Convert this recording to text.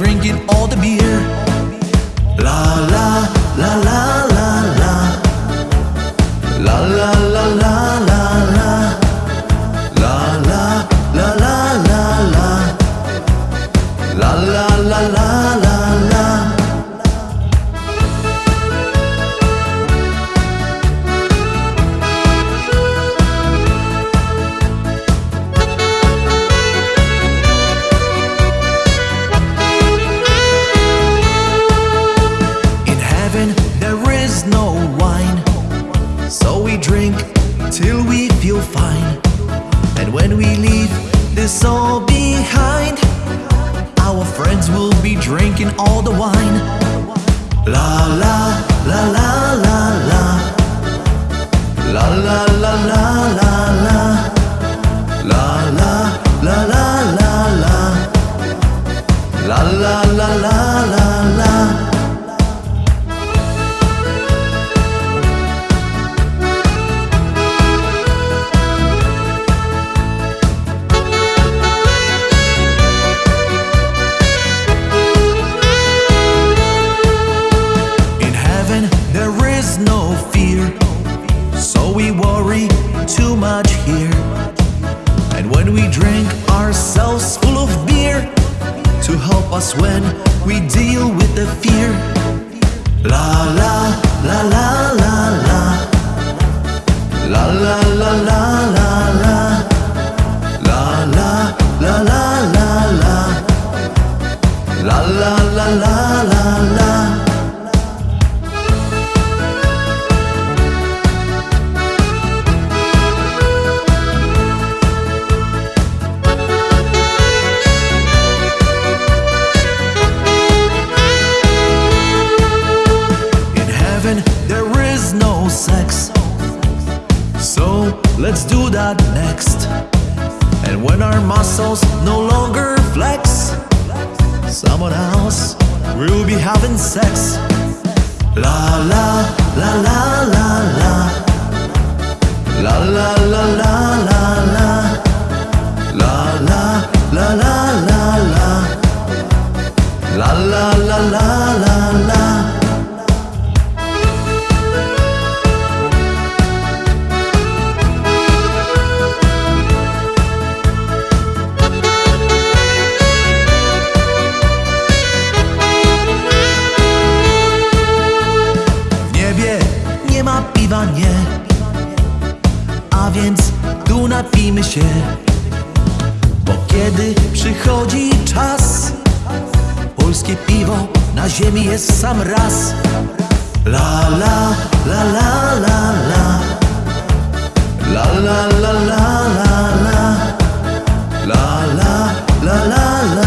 drinking all the beer. There is no wine, so we drink till we feel fine. And when we leave this all behind, our friends will be drinking all the wine. La la la la la la. La la la la la la. La la la la la la. La la la la. We worry too much here. And when we drink ourselves full of beer to help us when we deal with the fear. La la la la la la. La la la la la la. La la la la la la. La la la la la let's do that next. And when our muscles no longer flex, someone else will be having sex. La la la la la la. La la la la la się Bo kiedy przychodzi czas Polskie piwo na ziemi jest sam raz. La la la la la la. La la la la la la. La la la la la